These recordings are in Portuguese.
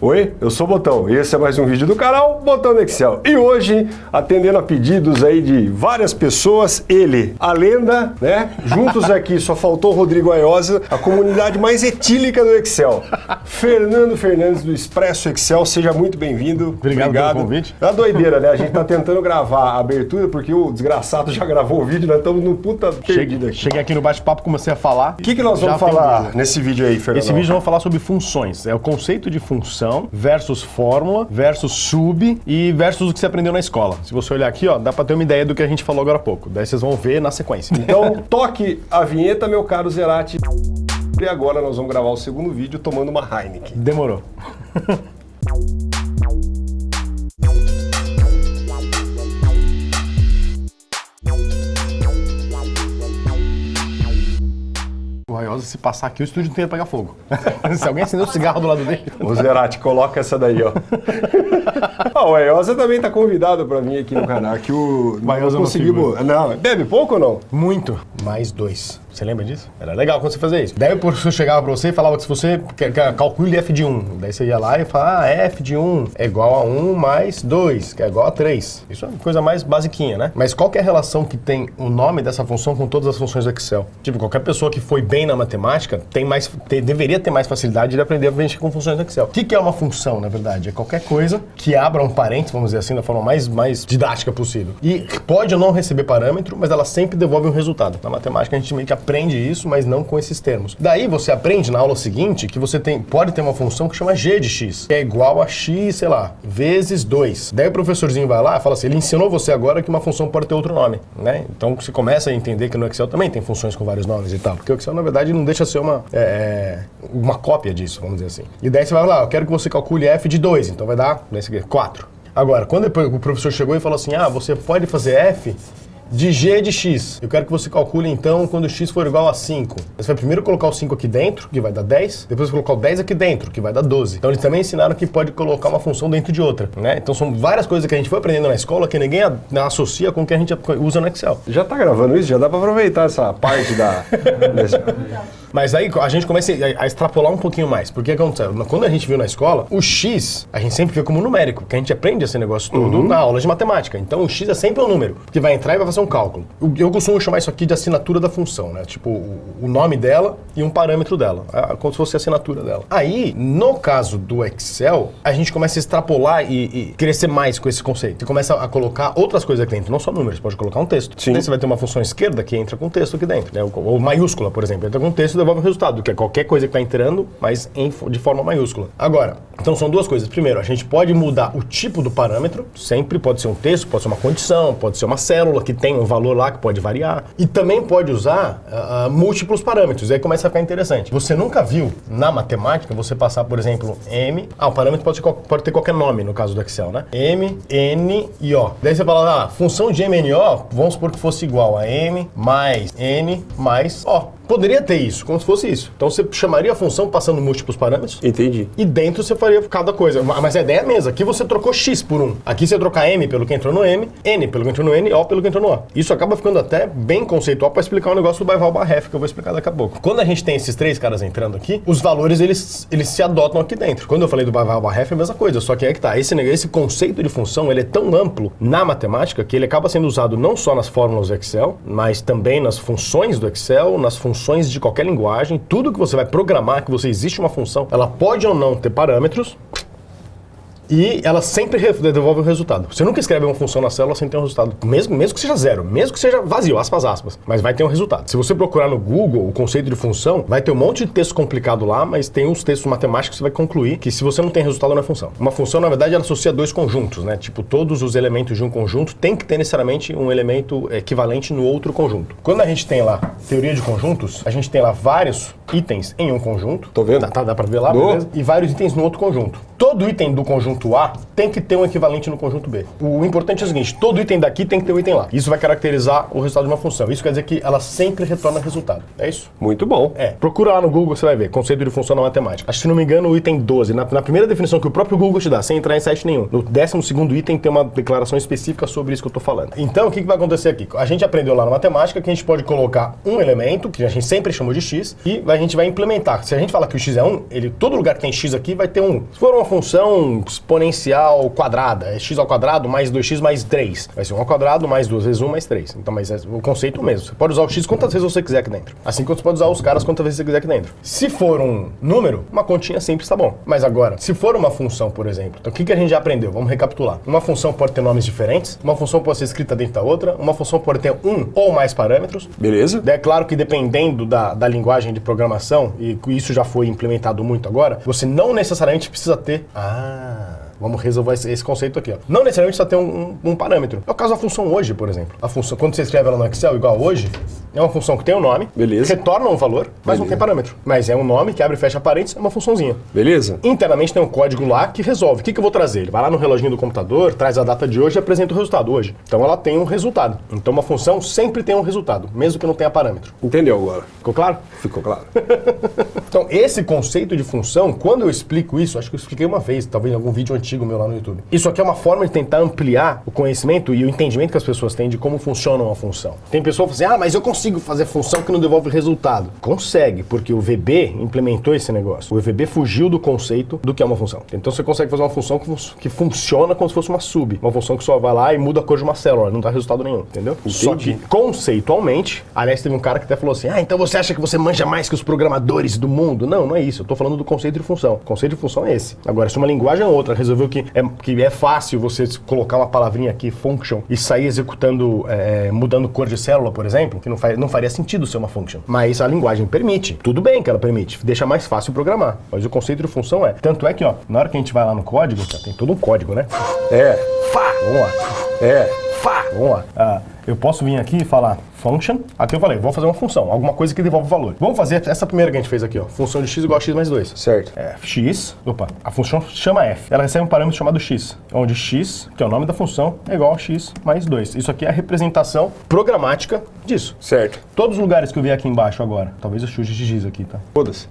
Oi, eu sou o Botão e esse é mais um vídeo do canal Botão do Excel. E hoje, atendendo a pedidos aí de várias pessoas, ele, a lenda, né? Juntos aqui, só faltou o Rodrigo Aiosa, a comunidade mais etílica do Excel. Fernando Fernandes do Expresso Excel, seja muito bem-vindo. Obrigado, Obrigado pelo convite. É doideira, né? A gente tá tentando gravar a abertura porque o desgraçado já gravou o vídeo, nós estamos no puta perdido aqui. Cheguei aqui no bate-papo, comecei a falar. O que, que nós vamos falar nesse vídeo aí, Fernando? Esse vídeo nós vamos falar sobre funções. É o conceito de função função versus fórmula versus sub e versus o que você aprendeu na escola. Se você olhar aqui, ó, dá para ter uma ideia do que a gente falou agora há pouco. Daí vocês vão ver na sequência. Então, toque a vinheta, meu caro Zerati. E agora nós vamos gravar o segundo vídeo tomando uma Heineken. Demorou. Raiosa, se passar aqui, o estúdio inteiro pega fogo. se alguém acender o um cigarro do lado dele. Ô Zerati, coloca essa daí, ó. ah, o Raiosa também tá convidado pra vir aqui no canal, que o... Raiosa não conseguimos... Não, bebe pouco ou não? Muito. Mais dois. Você lembra disso? Era legal quando você fazia isso. Daí o professor chegava pra você e falava que se você calcule f de 1, daí você ia lá e falava, ah, f de 1 é igual a 1 mais 2, que é igual a 3. Isso é uma coisa mais basiquinha, né? Mas qual é a relação que tem o nome dessa função com todas as funções do Excel? Tipo, qualquer pessoa que foi bem na matemática tem mais, deveria ter mais facilidade de aprender a mexer com funções do Excel. O que, que é uma função, na verdade? É qualquer coisa que abra um parênteses, vamos dizer assim, da forma mais, mais didática possível. E pode ou não receber parâmetro, mas ela sempre devolve um resultado. Na matemática a gente meio que aprende isso, mas não com esses termos. Daí você aprende na aula seguinte que você tem, pode ter uma função que chama g de x, que é igual a x, sei lá, vezes 2. Daí o professorzinho vai lá e fala assim, ele ensinou você agora que uma função pode ter outro nome, né? Então você começa a entender que no Excel também tem funções com vários nomes e tal, porque o Excel na verdade não deixa ser uma, é, é uma cópia disso, vamos dizer assim. E daí você vai lá, eu quero que você calcule f de 2, então vai dar, aqui, 4. Agora, quando o professor chegou e falou assim, ah, você pode fazer f de g de x. Eu quero que você calcule então quando x for igual a 5. Você vai primeiro colocar o 5 aqui dentro, que vai dar 10, depois colocar o 10 aqui dentro, que vai dar 12. Então eles também ensinaram que pode colocar uma função dentro de outra, né? Então são várias coisas que a gente foi aprendendo na escola que ninguém associa com o que a gente usa no Excel. Já tá gravando isso? Já dá para aproveitar essa parte da... Mas aí a gente começa a extrapolar um pouquinho mais. Porque aconteceu? Quando a gente viu na escola, o x a gente sempre vê como numérico, porque a gente aprende esse negócio todo uhum. na aula de matemática. Então o x é sempre um número, que vai entrar e vai fazer um cálculo. Eu costumo chamar isso aqui de assinatura da função, né? Tipo, o nome dela e um parâmetro dela, como se fosse a assinatura dela. Aí, no caso do Excel, a gente começa a extrapolar e, e crescer mais com esse conceito. Você começa a colocar outras coisas aqui dentro, não só números, pode colocar um texto. Sim. Daí você vai ter uma função esquerda que entra com texto aqui dentro, né? Ou maiúscula, por exemplo, entra com texto devolve o resultado, que é qualquer coisa que está entrando, mas em, de forma maiúscula. Agora, então são duas coisas. Primeiro, a gente pode mudar o tipo do parâmetro, sempre pode ser um texto, pode ser uma condição, pode ser uma célula que tem um valor lá que pode variar. E também pode usar uh, múltiplos parâmetros, aí começa a ficar interessante. Você nunca viu na matemática você passar, por exemplo, M, ah, o parâmetro pode, ser, pode ter qualquer nome no caso do Excel, né? M, N e O. Daí você fala, ah, função de M, N, O, vamos supor que fosse igual a M mais N mais O. Poderia ter isso, como se fosse isso. Então você chamaria a função passando múltiplos parâmetros. Entendi. E dentro você faria cada coisa. Mas a ideia é a mesma. Aqui você trocou x por 1. Aqui você trocar m pelo que entrou no m, n pelo que entrou no n, o pelo que entrou no o. Isso acaba ficando até bem conceitual para explicar o um negócio do Baival Barref, que eu vou explicar daqui a pouco. Quando a gente tem esses três caras entrando aqui, os valores eles, eles se adotam aqui dentro. Quando eu falei do Baival Barref é a mesma coisa, só que é que tá. Esse, esse conceito de função ele é tão amplo na matemática que ele acaba sendo usado não só nas fórmulas do Excel, mas também nas funções do Excel, nas funções de qualquer linguagem, tudo que você vai programar, que você existe uma função, ela pode ou não ter parâmetros, e ela sempre devolve o resultado. Você nunca escreve uma função na célula sem ter um resultado, mesmo, mesmo que seja zero, mesmo que seja vazio, aspas, aspas, mas vai ter um resultado. Se você procurar no Google o conceito de função, vai ter um monte de texto complicado lá, mas tem uns textos matemáticos que você vai concluir que se você não tem resultado, não é função. Uma função, na verdade, ela associa dois conjuntos, né? Tipo, todos os elementos de um conjunto tem que ter necessariamente um elemento equivalente no outro conjunto. Quando a gente tem lá teoria de conjuntos, a gente tem lá vários itens em um conjunto. Tô vendo. Tá, tá dá pra ver lá, beleza? E vários itens no outro conjunto. Todo item do conjunto A tem que ter um equivalente no conjunto B. O importante é o seguinte, todo item daqui tem que ter um item lá. Isso vai caracterizar o resultado de uma função. Isso quer dizer que ela sempre retorna resultado. É isso? Muito bom. É. Procura lá no Google, você vai ver. Conceito de função na matemática. Acho que, se não me engano, o item 12, na, na primeira definição que o próprio Google te dá, sem entrar em site nenhum, no 12 segundo item tem uma declaração específica sobre isso que eu estou falando. Então, o que, que vai acontecer aqui? A gente aprendeu lá na matemática que a gente pode colocar um elemento, que a gente sempre chamou de x, e a gente vai implementar. Se a gente falar que o x é 1, ele, todo lugar que tem x aqui vai ter um. Se for uma função exponencial quadrada, é x ao quadrado mais 2x mais 3. Vai ser 1 ao quadrado mais 2 vezes 1 mais 3. Então, mas é o conceito mesmo. Você pode usar o x quantas vezes você quiser aqui dentro. Assim como você pode usar os caras quantas vezes você quiser aqui dentro. Se for um número, uma continha sempre está bom. Mas agora, se for uma função, por exemplo, então o que, que a gente já aprendeu? Vamos recapitular. Uma função pode ter nomes diferentes, uma função pode ser escrita dentro da outra, uma função pode ter um ou mais parâmetros. Beleza? É claro que dependendo da, da linguagem de programação, e isso já foi implementado muito agora, você não necessariamente precisa ter. Ah. Vamos resolver esse, esse conceito aqui. Ó. Não necessariamente precisa ter um, um, um, parâmetro. É o caso da função hoje, por exemplo. A função, quando você escreve ela no Excel, igual hoje, é uma função que tem um nome, Beleza. retorna um valor, mas Beleza. não tem parâmetro. Mas é um nome que abre e fecha parênteses, é uma funçãozinha. Beleza. Internamente tem um código lá que resolve. O que, que eu vou trazer? Ele vai lá no reloginho do computador, traz a data de hoje e apresenta o resultado hoje. Então ela tem um resultado. Então uma função sempre tem um resultado, mesmo que não tenha parâmetro. Entendeu agora? Ficou claro? Ficou claro. então esse conceito de função, quando eu explico isso, acho que eu expliquei uma vez, talvez em algum vídeo antigo meu lá no YouTube. Isso aqui é uma forma de tentar ampliar o conhecimento e o entendimento que as pessoas têm de como funciona uma função. Tem pessoa que fala assim, ah, mas eu consigo fazer função que não devolve resultado. Consegue, porque o VB implementou esse negócio. O VB fugiu do conceito do que é uma função. Então você consegue fazer uma função que, que funciona como se fosse uma sub. Uma função que só vai lá e muda a cor de uma célula, não dá resultado nenhum, entendeu? Entendi. Só que conceitualmente, aliás, teve um cara que até falou assim, ah, então você acha que você manja mais que os programadores do mundo? Não, não é isso. Eu tô falando do conceito de função. O conceito de função é esse. Agora, se uma linguagem ou outra resolveu que é, que é fácil você colocar uma palavrinha aqui, function, e sair executando, é, mudando cor de célula, por exemplo, que não, faz, não faria sentido ser uma function. Mas a linguagem permite. Tudo bem que ela permite. Deixa mais fácil programar. Mas o conceito de função é. Tanto é que, ó, na hora que a gente vai lá no código, tem todo um código, né? É. Fá! Vamos lá. É. Fá! Vamos lá. Ah, eu posso vir aqui e falar function. Aqui eu falei, vou fazer uma função, alguma coisa que devolve valor. Vamos fazer essa primeira que a gente fez aqui, ó. Função de x igual a x mais 2. Certo. É, x, opa, a função chama f. Ela recebe um parâmetro chamado x, onde x, que é o nome da função, é igual a x mais 2. Isso aqui é a representação programática disso. Certo. Todos os lugares que eu vi aqui embaixo agora, talvez eu chute de x aqui, tá? Foda-se.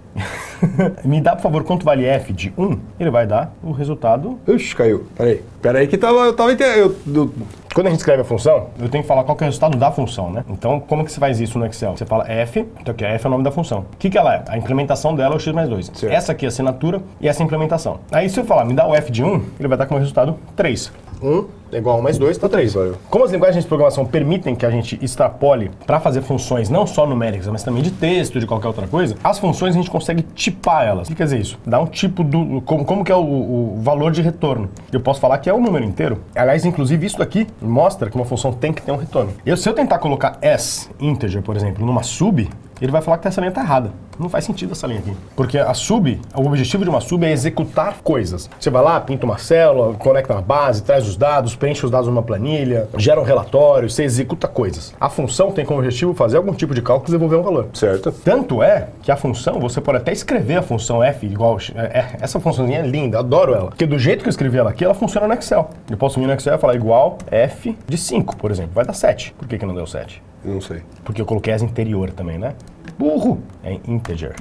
Me dá, por favor, quanto vale f de 1? Ele vai dar o resultado... Ixi, caiu. Peraí. Peraí que tava, eu tava... Eu, eu, quando a gente escreve a função, eu tenho que falar qual que é o resultado da função, né? Então, como que você faz isso no Excel? Você fala f, então aqui f é o nome da função. O que, que ela é? A implementação dela é o x mais 2. Certo. Essa aqui é a assinatura e essa é a implementação. Aí se eu falar, me dá o f de 1, ele vai dar como resultado 3. 1 é igual a 1 mais 2, tá 3. Como as linguagens de programação permitem que a gente extrapole para fazer funções não só numéricas, mas também de texto, de qualquer outra coisa, as funções a gente consegue tipar elas. O que quer dizer isso? Dá um tipo do... Como, como que é o, o valor de retorno. Eu posso falar que é o número inteiro. Aliás, inclusive, isso aqui mostra que uma função tem que ter um retorno. Eu, se eu tentar colocar s, integer, por exemplo, numa sub, ele vai falar que essa linha está errada. Não faz sentido essa linha aqui. Porque a sub, o objetivo de uma sub é executar coisas. Você vai lá, pinta uma célula, conecta na base, traz os dados, preenche os dados numa planilha, gera um relatório, você executa coisas. A função tem como objetivo fazer algum tipo de cálculo e devolver um valor. Certo. Tanto é que a função, você pode até escrever a função f igual... É, essa funçãozinha é linda, adoro ela. Porque do jeito que eu escrevi ela aqui, ela funciona no Excel. Eu posso vir no Excel e falar igual f de 5, por exemplo. Vai dar 7. Por que, que não deu 7? Não sei. Porque eu coloquei as interior também, né? Burro! É integer.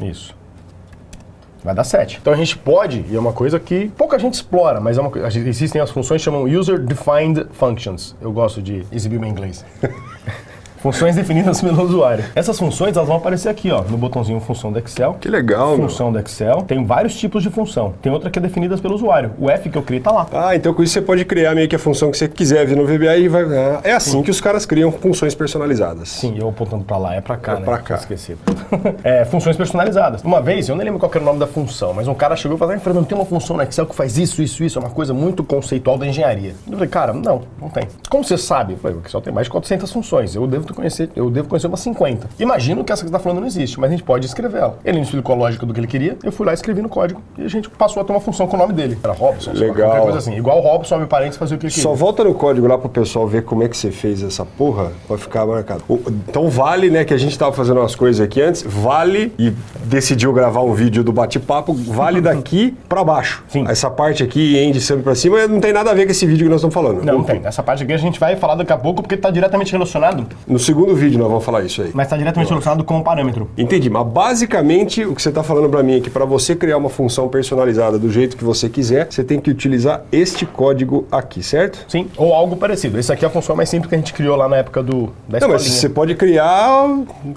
Isso. Vai dar 7. Então a gente pode, e é uma coisa que pouca gente explora, mas é uma, existem as funções que chamam User Defined Functions. Eu gosto de exibir meu inglês. Funções definidas pelo usuário. Essas funções elas vão aparecer aqui, ó, no botãozinho função do Excel. Que legal, Função meu. do Excel. Tem vários tipos de função. Tem outra que é definida pelo usuário. O F que eu criei tá lá. Ah, então com isso você pode criar meio que a função que você quiser vir no VBA e vai... Ah, é assim Sim. que os caras criam funções personalizadas. Sim, eu apontando para lá, é para cá, é né? Para cá. Esqueci. é, funções personalizadas. Uma vez, eu nem lembro qual era o nome da função, mas um cara chegou e falou, ah, Fernando, tem uma função no Excel que faz isso, isso, isso, é uma coisa muito conceitual da engenharia. Eu falei, cara, não, não tem. Como você sabe? Eu falei, o Excel tem mais de 400 funções, eu devo conhecer, eu devo conhecer umas 50. Imagino que essa que você está falando não existe, mas a gente pode escrever ela. Ele me explicou a lógica do que ele queria, eu fui lá e escrevi no código e a gente passou a ter uma função com o nome dele. Era Robson, Legal. qualquer coisa assim. Igual o Robson, abre parênteses, fazer o que ele queria. Só volta no código lá pro pessoal ver como é que você fez essa porra pra ficar marcado. Então vale, né, que a gente tava fazendo umas coisas aqui antes, vale e decidiu gravar um vídeo do bate-papo, vale daqui pra baixo. Sim. Essa parte aqui, end sempre pra cima, não tem nada a ver com esse vídeo que nós estamos falando. Não, não tem. Essa parte aqui a gente vai falar daqui a pouco porque tá diretamente relacionado no segundo vídeo nós vamos falar isso aí. Mas está diretamente relacionado com o parâmetro. Entendi, mas basicamente o que você está falando para mim é que para você criar uma função personalizada do jeito que você quiser, você tem que utilizar este código aqui, certo? Sim, ou algo parecido. Esse aqui é a função mais simples que a gente criou lá na época do, da Não, mas você pode criar...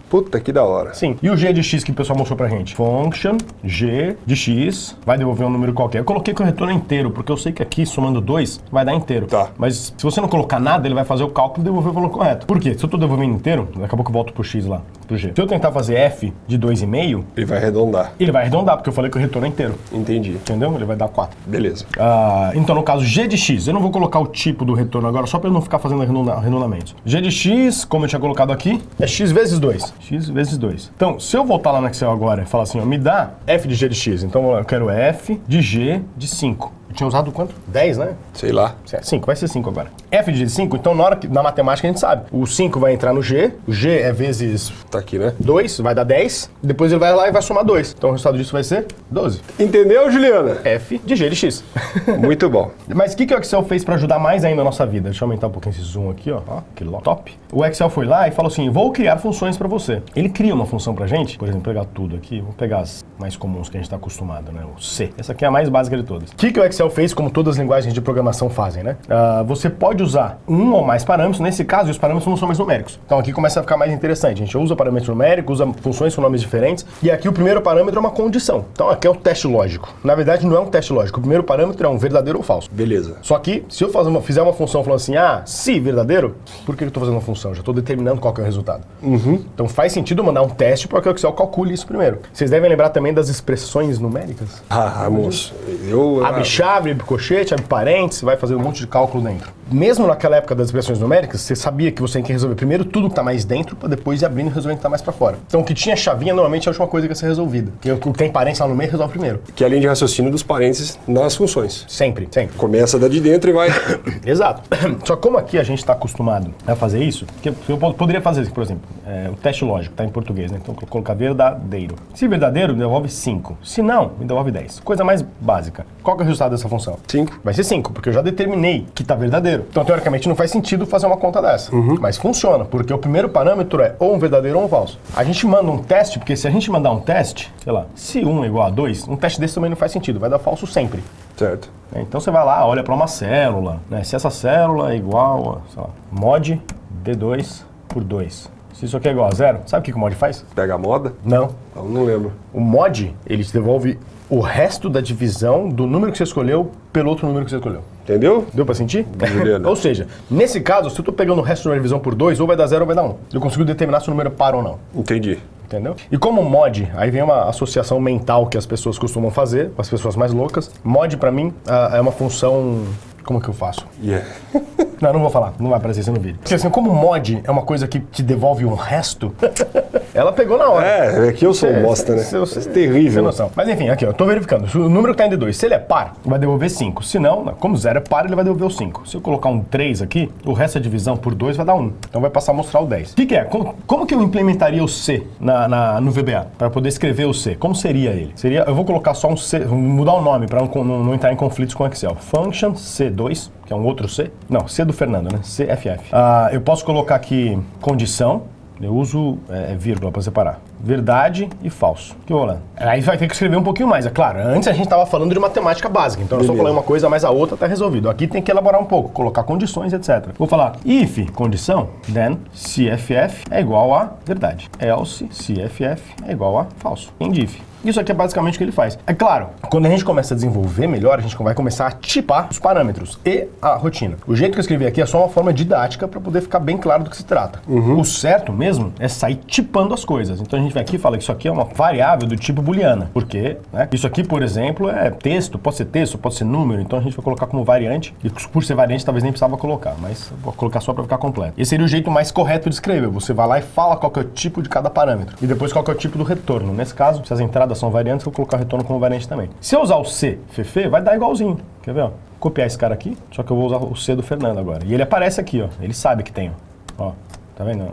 Puta, que da hora. Sim. E o g de x que o pessoal mostrou pra gente? Function g de x vai devolver um número qualquer. Eu coloquei com o retorno inteiro, porque eu sei que aqui, somando 2, vai dar inteiro. Tá. Mas se você não colocar nada, ele vai fazer o cálculo e devolver o valor correto. Por quê? Se eu tô devolvendo inteiro, daqui a pouco eu volto pro x lá, pro g. Se eu tentar fazer f de 2,5, Ele vai arredondar. ele vai arredondar, porque eu falei que o retorno é inteiro. Entendi. Entendeu? Ele vai dar 4. Beleza. Ah, então, no caso, g de x, eu não vou colocar o tipo do retorno agora, só para eu não ficar fazendo arredonda- arredondamentos. g de x, como eu tinha colocado aqui, é x vezes 2. x vezes 2. Então, se eu voltar lá no Excel agora e falar assim, ó, me dá f de g de x, então eu quero f de g de 5. Tinha usado quanto? 10, né? Sei lá. 5, vai ser 5 agora. F de 5, então na hora que na matemática a gente sabe. O 5 vai entrar no G, o G é vezes Tá aqui, né? 2, vai dar 10, depois ele vai lá e vai somar 2. Então o resultado disso vai ser 12. Entendeu, Juliana? F de G de X. Muito bom. Mas o que, que o Excel fez para ajudar mais ainda a nossa vida? Deixa eu aumentar um pouquinho esse zoom aqui, ó. ó que top. O Excel foi lá e falou assim: vou criar funções para você. Ele cria uma função pra gente, por exemplo, pegar tudo aqui, vou pegar as mais comuns que a gente está acostumado, né? O C. Essa aqui é a mais básica de todas. O que, que o Excel fez, como todas as linguagens de programação fazem, né? Ah, você pode usar um ou mais parâmetros. Nesse caso, os parâmetros não são mais numéricos. Então aqui começa a ficar mais interessante. A gente usa parâmetros numéricos, usa funções com nomes diferentes. E aqui o primeiro parâmetro é uma condição. Então aqui é um teste lógico. Na verdade, não é um teste lógico. O primeiro parâmetro é um verdadeiro ou falso. Beleza. Só que, se eu uma- fizer uma função falando assim, ah, se verdadeiro, por que eu estou fazendo uma função? Eu já estou determinando qual é o resultado. Então faz sentido mandar um teste para que o Excel calcule isso primeiro. Vocês devem lembrar também das expressões numéricas. Ah, moço. Eu... Abre abre colchete, abre parênteses, vai fazer um monte de cálculo dentro. Mesmo naquela época das expressões numéricas, você sabia que você tem que resolver primeiro tudo que está mais dentro para depois ir abrindo e resolvendo o que está mais para fora. Então o que tinha chavinha normalmente é a última coisa que ia ser resolvida. O que tem parênteses lá no meio resolve primeiro. Que é a linha de raciocínio dos parênteses nas funções. Sempre, sempre. Começa da de dentro e vai... Exato. Só que como aqui a gente está acostumado a fazer isso, que eu po- poderia fazer isso, por exemplo, é, o teste lógico, está em português, né? Então colocar verdadeiro. Se verdadeiro, me devolve 5. Se não, me devolve 10. Coisa mais básica. Qual é o resultado dessa função? Cinco. Vai ser 5, porque eu já determinei que está verdadeiro. Então, teoricamente, não faz sentido fazer uma conta dessa. Mas funciona, porque o primeiro parâmetro é ou um verdadeiro ou um falso. A gente manda um teste, porque se a gente mandar um teste, sei lá, se 1 é igual a 2, um teste desse também não faz sentido, vai dar falso sempre. Certo. né? Então você vai lá, olha para uma célula, né? Se essa célula é igual a, sei lá, mod D2 por 2. Se isso aqui é igual a zero, sabe o que que o mod faz? Pega a moda? Não. Eu não lembro. O mod, ele te devolve o resto da divisão do número que você escolheu pelo outro número que você escolheu. Entendeu? Deu pra sentir? Juliana. ou seja, nesse caso, se eu tô pegando o resto da divisão por 2, ou vai dar 0 ou vai dar 1. Um. Eu consigo determinar se o número é par ou não. Entendi. Entendeu? E como mod, aí vem uma associação mental que as pessoas costumam fazer, as pessoas mais loucas. Mod, pra mim, ah, é uma função. Como que eu faço? Yeah. Não, não vou falar, não vai aparecer isso no vídeo. Porque assim, como mod é uma coisa que te devolve um resto, ela pegou na hora. É, é que eu sou um bosta, né? Isso é terrível. noção. Mas enfim, aqui, ó, eu tô verificando. Se o número que tá em D2, se ele é par, vai devolver 5. Se não, não, como 0 é par, ele vai devolver o 5. Se eu colocar um 3 aqui, o resto da divisão por 2 vai dar 1. Então vai passar a mostrar o 10. O que, que é? Como, como que eu implementaria o C na, na- no VBA? Para poder escrever o C. Como seria ele? Seria, eu vou colocar só um C, mudar o nome para não, não- não entrar em conflitos com o Excel. Function C2, que é um outro C. Não, C do Fernando, né? CFF. Ah, eu posso colocar aqui condição, eu uso é, vírgula para separar. Verdade e falso. Que rolando. Aí vai ter que escrever um pouquinho mais, é claro. Antes a gente estava falando de matemática básica, então eu só falei uma coisa, mas a outra está resolvido. Aqui tem que elaborar um pouco, colocar condições, etc. Vou falar if condição, then CFF é igual a verdade. Else CFF é igual a falso. End if. Isso aqui é basicamente o que ele faz. É claro, quando a gente começa a desenvolver melhor, a gente vai começar a tipar os parâmetros e a rotina. O jeito que eu escrevi aqui é só uma forma didática para poder ficar bem claro do que se trata. O certo mesmo é sair tipando as coisas. Então a gente vem aqui e fala que isso aqui é uma variável do tipo booleana. Porque né, isso aqui, por exemplo, é texto, pode ser texto, pode ser número, então a gente vai colocar como variante. E por ser variante, talvez nem precisava colocar, mas vou colocar só para ficar completo. Esse seria o jeito mais correto de escrever. Você vai lá e fala qual é o tipo de cada parâmetro. E depois qual é o tipo do retorno. Nesse caso, se as entradas são variantes, eu vou colocar o retorno como variante também. Se eu usar o C, Fefe, vai dar igualzinho. Quer ver? Ó? Copiar esse cara aqui, só que eu vou usar o C do Fernando agora. E ele aparece aqui, ó. Ele sabe que tem, ó. Ó, tá vendo?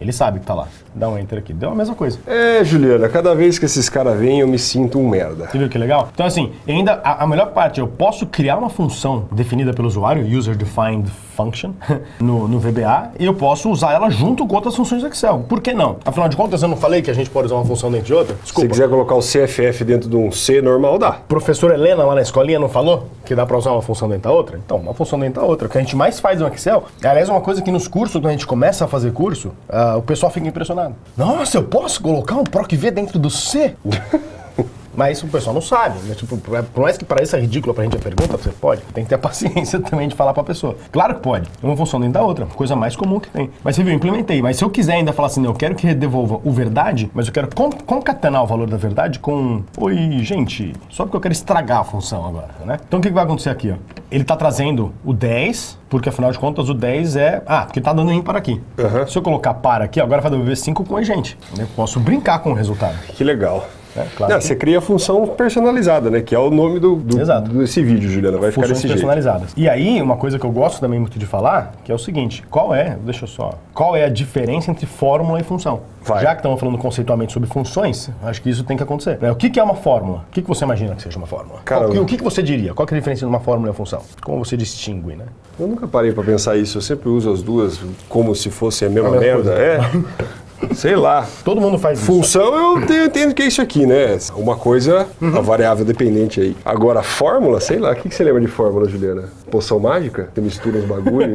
Ele sabe que tá lá. Dá um enter aqui. Deu a mesma coisa. É, Juliana, cada vez que esses caras vêm, eu me sinto um merda. Você viu que legal? Então, assim, ainda a, a melhor parte, eu posso criar uma função definida pelo usuário, User Defined Function, no, no VBA, e eu posso usar ela junto com outras funções do Excel. Por que não? Afinal de contas, eu não falei que a gente pode usar uma função dentro de outra? Se Desculpa. quiser colocar o CFF dentro de um C normal, dá. Professora Helena lá na escolinha não falou que dá pra usar uma função dentro da outra? Então, uma função dentro da outra. O que a gente mais faz no Excel, aliás, uma coisa que nos cursos, quando a gente começa a fazer curso, ah, o pessoal fica impressionado. Nossa, eu posso colocar um PROC-V dentro do C? Mas o pessoal não sabe. Né? Tipo, por mais que pareça ridículo pra gente a pergunta, você pode. Tem que ter a paciência também de falar pra pessoa. Claro que pode. Uma função dentro da outra. Coisa mais comum que tem. Mas você viu, eu implementei. Mas se eu quiser ainda falar assim, não, eu quero que devolva o verdade, mas eu quero con- concatenar o valor da verdade com. Oi, gente. Só porque eu quero estragar a função agora, né? Então o que vai acontecer aqui, ó? Ele tá trazendo o 10, porque afinal de contas o 10 é. Ah, porque tá dando ímpar aqui. Aham. Se eu colocar para aqui, agora vai devolver 5 com a gente. Eu posso brincar com o resultado. Que legal. Né? Claro Não, você cria a função personalizada, né? Que é o nome do, do- Exato. desse vídeo, Juliana. Vai ficar funções desse jeito. personalizadas. E aí, uma coisa que eu gosto também muito de falar, que é o seguinte, qual é, deixa eu só, qual é a diferença entre fórmula e função? Vai. Já que estamos falando conceitualmente sobre funções, acho que isso tem que acontecer. né? O que, que é uma fórmula? O que, que você imagina que seja uma fórmula? Qual o que, que você diria? Qual é a diferença entre uma fórmula e uma função? Como você distingue, né? Eu nunca parei pra pensar isso. Eu sempre uso as duas como se fossem a mesma A mesma merda. coisa. É. Sei lá. Todo mundo faz isso. Função eu te- eu entendo que é isso aqui, né? Uma coisa, Uhum. a variável dependente aí. Agora, fórmula, sei lá. O que, que você lembra de fórmula, Juliana? Poção mágica? Você mistura os bagulho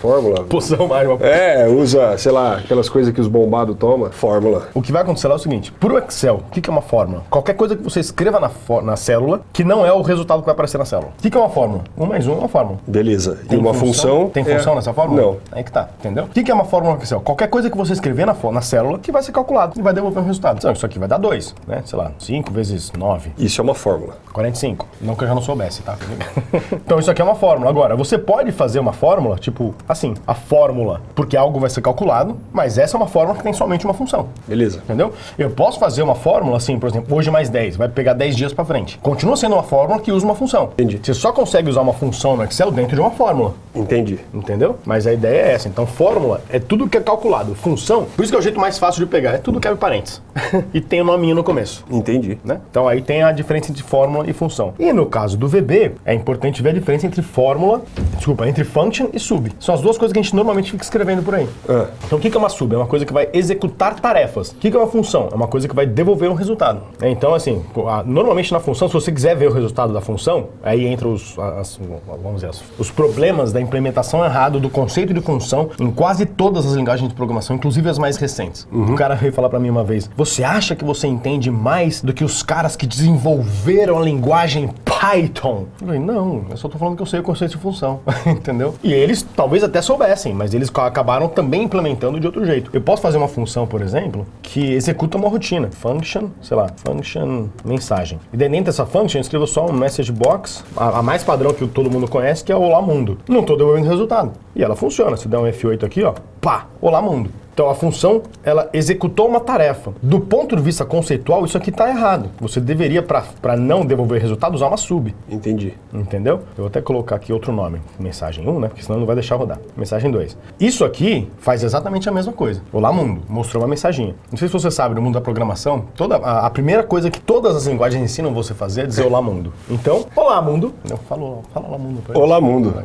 fórmula? Poção uma É, usa, sei lá, aquelas coisas que os bombados tomam. Fórmula. O que vai acontecer lá é o seguinte: pro Excel, o que, que é uma fórmula? Qualquer coisa que você escreva na, na célula que não é o resultado que vai aparecer na célula. O que, que é uma fórmula? Um mais um é uma fórmula. Beleza. Tem e uma função. Tem é- função nessa fórmula? Não. Aí que tá, entendeu? O que que é uma fórmula no Excel? Qualquer coisa que você escrever na, na célula que vai ser calculado e vai devolver um resultado. Então, isso aqui vai dar 2, né? Sei lá, 5 vezes 9. Isso é uma fórmula. 45. Não que eu já não soubesse, tá? então isso aqui é uma fórmula. Agora, você pode fazer uma fórmula, tipo, assim, a fórmula, porque algo vai ser calculado, mas essa é uma fórmula que tem somente uma função. Beleza. Entendeu? Eu posso fazer uma fórmula assim, por exemplo, hoje mais 10, vai pegar 10 dias pra frente. Continua sendo uma fórmula que usa uma função. Entendi. Você só consegue usar uma função no Excel dentro de uma fórmula. Entendi. Entendeu? Mas a ideia é essa. Então, fórmula é tudo que é calculado. Função, por isso que o jeito mais fácil de pegar, é tudo que abre parênteses. e tem o nominho no começo. Entendi. Né? Então aí tem a diferença entre fórmula e função. E no caso do VB, é importante ver a diferença entre fórmula, desculpa, entre function e sub. São as duas coisas que a gente normalmente fica escrevendo por aí. Ah. Então o que é uma sub? É uma coisa que vai executar tarefas. O que é uma função? É uma coisa que vai devolver um resultado. É, Então assim, normalmente na função, se você quiser ver o resultado da função, aí entra os, as- vamos dizer, os problemas da implementação errada do conceito de função em quase todas as linguagens de programação, inclusive as mais recentes. O cara veio falar pra mim uma vez: "Você acha que você entende mais do que os caras que desenvolveram a linguagem Python?" Eu falei: "Não, eu só tô falando que eu sei o conceito de função", entendeu? E eles talvez até soubessem, mas eles ca- acabaram também implementando de outro jeito. Eu posso fazer uma função, por exemplo, que executa uma rotina, function, sei lá, function mensagem. E dentro dessa function eu escrevo só um message box, a, a mais padrão que todo mundo conhece, que é Olá Mundo. Não tô devolvendo resultado. E ela funciona. Se der um F8 aqui, ó, pá, Olá Mundo. Então a função, ela executou uma tarefa. Do ponto de vista conceitual, isso aqui está errado. Você deveria, para não devolver resultado, usar uma sub. Entendi. Entendeu? Eu vou até colocar aqui outro nome. Mensagem 1, né? Porque senão não vai deixar rodar. Mensagem 2. Isso aqui faz exatamente a mesma coisa. Olá, mundo. Mostrou uma mensaginha. Não sei se você sabe, no mundo da programação, toda, a, a primeira coisa que todas as linguagens ensinam você a fazer é dizer olá, mundo. Então, olá, mundo. Eu falo, fala olá, mundo. pra eles. Olá, mundo.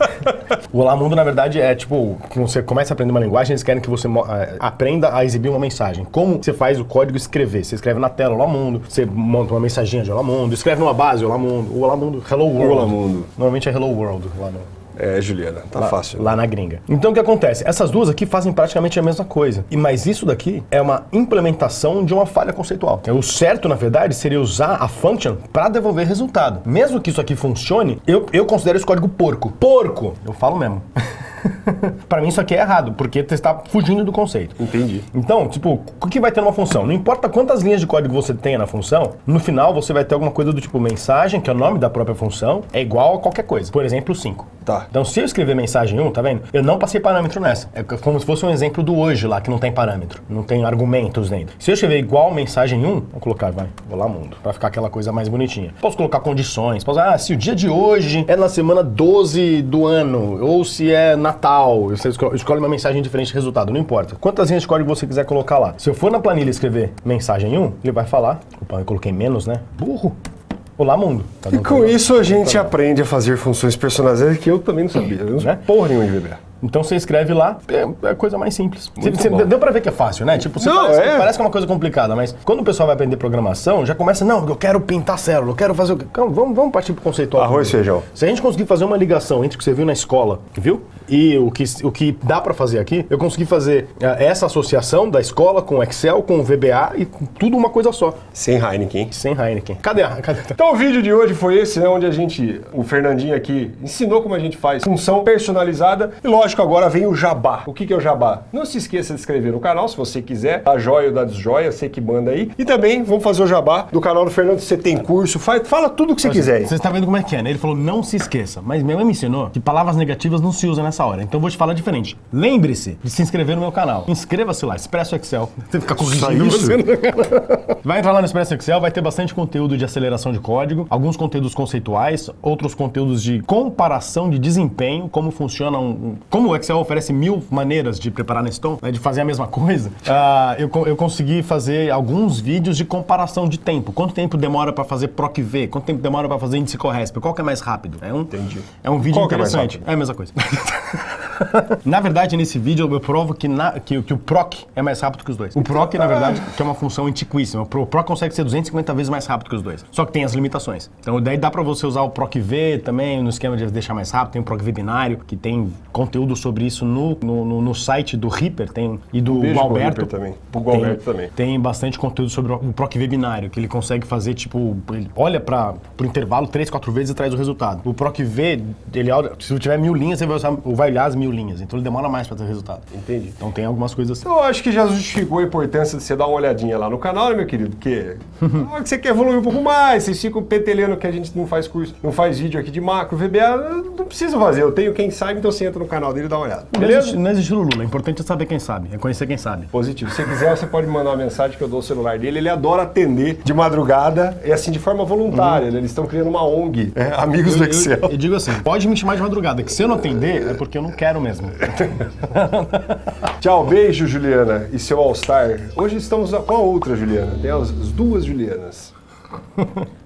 É o Olá Mundo, na verdade, é tipo, que você começa a aprender uma linguagem, eles querem que você eh, aprenda a exibir uma mensagem. Como você faz o código escrever? Você escreve na tela Olá Mundo, você monta uma mensaginha de Olá Mundo, escreve numa base Olá Mundo, Olá Mundo, Hello World. Olá, mundo. Normalmente é Hello World lá no, É, Juliana, tá fácil. lá na gringa. Então o que acontece? Essas duas aqui fazem praticamente a mesma coisa. E mas isso daqui é uma implementação de uma falha conceitual. O certo, na verdade, seria usar a function para devolver resultado. Mesmo que isso aqui funcione, eu, eu considero esse código porco. Porco! Eu falo mesmo. Para mim isso aqui é errado, porque você está fugindo do conceito. Entendi. Então, tipo, o que vai ter numa função? Não importa quantas linhas de código você tenha na função, no final você vai ter alguma coisa do tipo mensagem, que é o nome da própria função, é igual a qualquer coisa. Por exemplo, 5. Tá. Então, se eu escrever mensagem 1, tá vendo? Eu não passei parâmetro nessa. É como se fosse um exemplo do hoje lá, que não tem parâmetro. Não tem argumentos dentro. Se eu escrever igual mensagem 1, vou colocar, vai, vou lá mundo, pra ficar aquela coisa mais bonitinha. Posso colocar condições, posso, ah, se o dia de hoje é na semana 12 do ano, ou se é na Natal, você esco- escolhe uma mensagem diferente de resultado, não importa. Quantas linhas de código você quiser colocar lá. Se eu for na planilha escrever mensagem 1, ele vai falar, opa, eu coloquei menos, né? Burro. Olá, mundo. Tá E com isso a gente aprende a fazer funções personalizadas que eu também não sabia. Né? porra nenhuma de VBA. Então você escreve lá, é é a coisa mais simples. Deu pra ver que é fácil, né? Tipo, você Não, parece, é. parece que é uma coisa complicada, mas quando o pessoal vai aprender programação, já começa, não, eu quero pintar célula, eu quero fazer o quê? Calma, vamos, vamos partir pro conceitual. Arroz e feijão. Se a gente conseguir fazer uma ligação entre o que você viu na escola, viu? E o que, o que dá pra fazer aqui, eu consegui fazer eh, essa associação da escola com o Excel, com o VBA e com tudo uma coisa só. Sem Heineken. Sem Heineken. Cadê a. Cadê a... Então o vídeo de hoje foi esse, né? Onde a gente, o Fernandinho aqui, ensinou como a gente faz função personalizada. E lógico, agora vem o jabá. O que, que é o jabá? Não se esqueça de inscrever no canal, se você quiser. A joia ou da desjoia, você que manda aí. E também vamos fazer o jabá do canal do Fernando. Você tem curso, faz, fala tudo o que você quiser. Você está vendo como é que é, né? Ele falou, não se esqueça. Mas minha mãe me ensinou que palavras negativas não se usam nessa hora. Então eu vou te falar diferente. Lembre-se de se inscrever no meu canal. Inscreva-se lá, Expresso Excel. Você fica corrigindo isso? você no canal. Vai entrar lá no Expresso Excel, vai ter bastante conteúdo de aceleração de código, alguns conteúdos conceituais, outros conteúdos de comparação de desempenho, como funciona um. Como o Excel oferece mil maneiras de preparar na Stone, né, de fazer a mesma coisa, ah, eu, eu consegui fazer alguns vídeos de comparação de tempo. Quanto tempo demora para fazer PROC-V? Quanto tempo demora para fazer índice Corresp? Qual que é mais rápido? É um, Entendi. É um vídeo Qual é interessante. rápido? É a mesma coisa. na verdade, nesse vídeo eu provo que, na- que- que o PROC é mais rápido que os dois. O PROC, na verdade, que é uma função antiquíssima. O Pro- o PROC consegue ser 250 vezes mais rápido que os dois. Só que tem as limitações. Então, daí dá pra você usar o PROC-V também no esquema de deixar mais rápido. Tem o PROC-V binário, que tem conteúdo sobre isso no, no, no- site do Reaper tem, e do Beijo pro Alberto. Reaper também. Pro Tem- Gualberto também. Tem bastante conteúdo sobre o PROC-V binário, que ele consegue fazer, tipo, ele olha para o intervalo três, quatro vezes e traz o resultado. O PROC-V, ele olha, se tiver mil linhas, ele vai, usar, vai olhar as mil linhas. Então ele demora mais para ter resultado. Entendi. Então tem algumas coisas assim. Eu acho que já justificou a importância de você dar uma olhadinha lá no canal, né, meu querido? Porque na hora que você quer evoluir um pouco mais, vocês ficam petelhando que a gente não faz curso, não faz vídeo aqui de macro, VBA, não precisa fazer. Eu tenho quem sabe, então você entra no canal dele e dá uma olhada. Não Beleza? existe, não existe Lula, é importante é saber quem sabe, é conhecer quem sabe. Positivo. Se você quiser, você pode me mandar uma mensagem que eu dou o celular dele. Ele adora atender de madrugada, e assim, de forma voluntária. né? Eles estão criando uma ONG, é, Amigos do Eu, Excel. eu digo assim, pode me chamar de madrugada, que se eu não atender é porque eu não quero mesmo. Tchau, beijo, Juliana e seu All-Star. Hoje estamos com a outra Juliana. Tem as as duas Julianas.